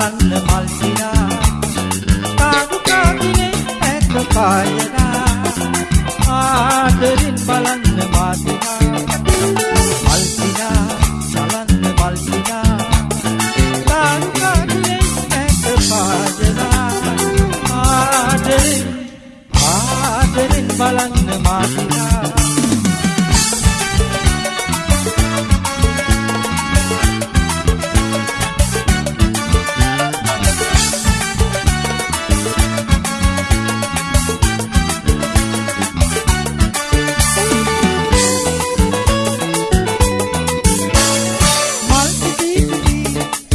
නලන්න මල්සිනා කාඩු කාටිනේ ඇත පායනා ආදරින් බලන්න මාතිනා මල්සිනා නලන්න මල්සිනා කාඩු කාටිනේ ඇත පායනා ආදරින් ආදරින් බලන්න මාතිනා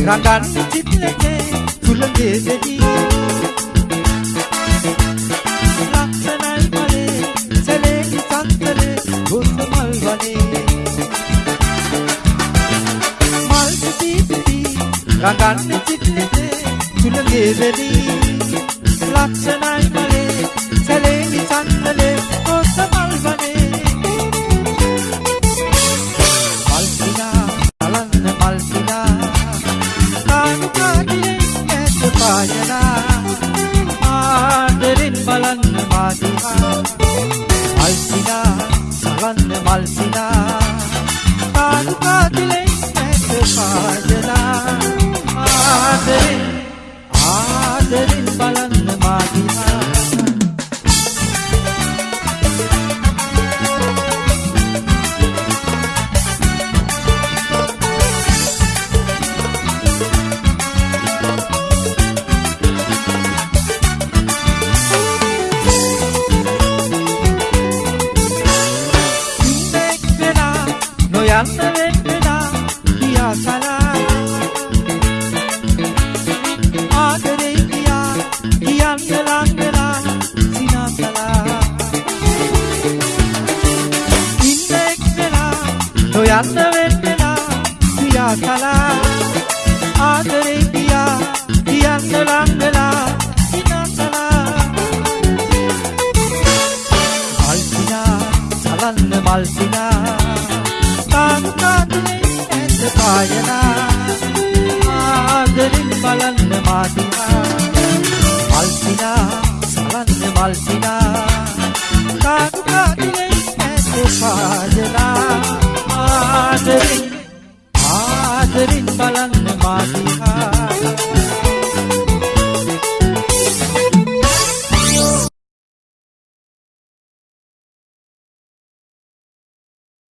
රඟන්න චිත්‍රකේ සුළඟේ දෙවි ලක්ෂණයි මලේ සැලේලි සන්තලේ ගොස් මල් වනේ මල් පිපි පිපි රඟන්න චිත්‍රකේ සුළඟේ දෙවි ලක්ෂණයි මලේ මල්සිනා කානුකාතිලෙන් ඇත පායනා ආදරෙන් නොයන්න වෙන්නෙනා කියා සලා ආදරේ කියා කියන්න ලංගලා සිනා සලා මල්සිනා සලන්න මල්සිනා කාන්තාතුලේ ඇත පායනා ආදරින් බලන්න මාදිනා මල්සිනා සලන්න මල්සිනා කාන්තාතුලේ ඇත පායනා ආදරින්